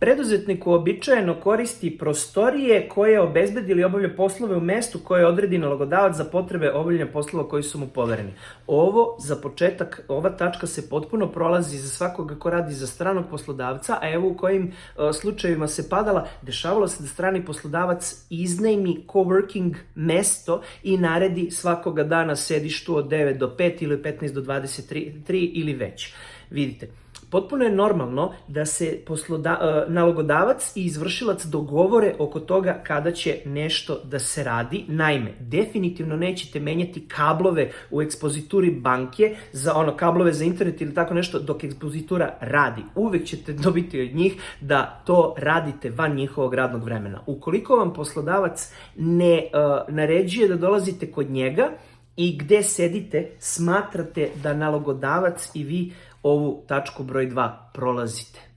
Preduzetnik uobičajeno koristi prostorije koje obezbedi ili obavlja poslove u mestu koje odredi nalogodavac za potrebe obavljanja poslova koji su mu povereni. Ovo, za početak, ova tačka se potpuno prolazi za svakoga ko radi za stranog poslodavca, a evo u kojim uh, slučajevima se padala, dešavalo se da strani poslodavac iznajmi coworking mesto i naredi svakoga dana sedištu od 9 do 5 ili 15 do 23 ili već. Vidite, potpuno je normalno da se posloda, e, nalogodavac i izvršilac dogovore oko toga kada će nešto da se radi. Naime, definitivno nećete menjati kablove u ekspozituri banke za ono kablove za internet ili tako nešto dok ekspozitura radi. Uvek ćete dobiti od njih da to radite van njihovog radnog vremena. Ukoliko vam poslodavac ne uh, naređuje da dolazite kod njega, i gde sedite, smatrate da nalogodavac i vi ovu tačku broj 2 prolazite.